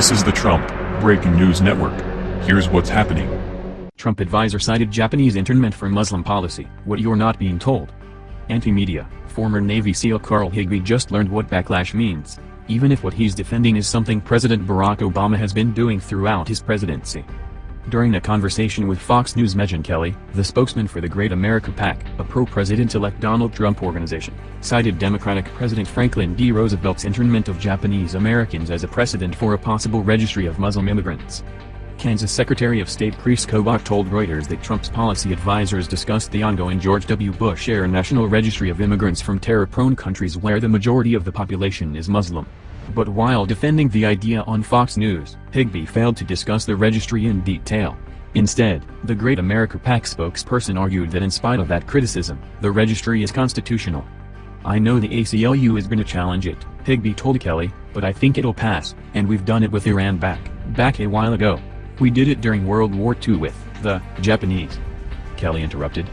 This is the Trump Breaking News Network. Here's what's happening. Trump advisor cited Japanese internment for Muslim policy, what you're not being told. Anti-media, former Navy SEAL Carl Higbie just learned what backlash means, even if what he's defending is something President Barack Obama has been doing throughout his presidency. During a conversation with Fox News Megyn Kelly, the spokesman for the Great America PAC, a pro-President-elect Donald Trump organization, cited Democratic President Franklin D. Roosevelt's internment of Japanese Americans as a precedent for a possible registry of Muslim immigrants. Kansas Secretary of State Kris Kobach told Reuters that Trump's policy advisors discussed the ongoing George W. Bush-era National Registry of Immigrants from terror-prone countries where the majority of the population is Muslim. But while defending the idea on Fox News, Higbie failed to discuss the registry in detail. Instead, the Great America PAC spokesperson argued that in spite of that criticism, the registry is constitutional. I know the ACLU is going to challenge it, Higbie told Kelly, but I think it'll pass, and we've done it with Iran back, back a while ago. We did it during World War II with the Japanese. Kelly interrupted.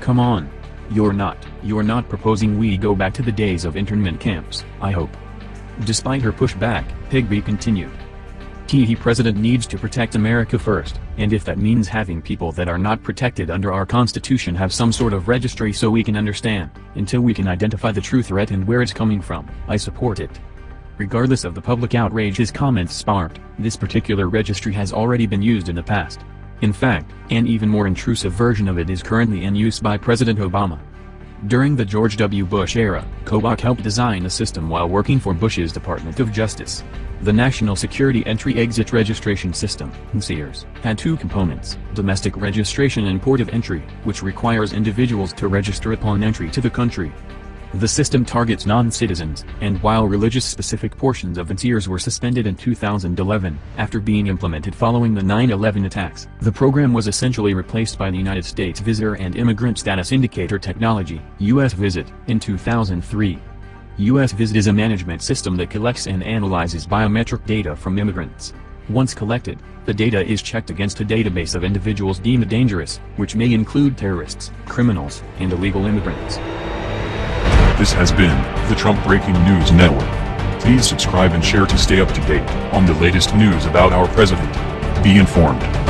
Come on. You're not, you're not proposing we go back to the days of internment camps, I hope. Despite her pushback, Higbie continued. The president needs to protect America first, and if that means having people that are not protected under our constitution have some sort of registry so we can understand, until we can identify the true threat and where it's coming from, I support it. Regardless of the public outrage his comments sparked, this particular registry has already been used in the past. In fact, an even more intrusive version of it is currently in use by President Obama. During the George W. Bush era, Kobach helped design a system while working for Bush's Department of Justice. The National Security Entry-Exit Registration System (NSEERS) had two components, domestic registration and port of entry, which requires individuals to register upon entry to the country. The system targets non-citizens, and while religious-specific portions of NSEERS were suspended in 2011, after being implemented following the 9-11 attacks, the program was essentially replaced by the United States Visitor and Immigrant Status Indicator Technology, US Visit, in 2003. US Visit is a management system that collects and analyzes biometric data from immigrants. Once collected, the data is checked against a database of individuals deemed dangerous, which may include terrorists, criminals, and illegal immigrants. This has been the Trump Breaking News Network. Please subscribe and share to stay up to date on the latest news about our president. Be informed.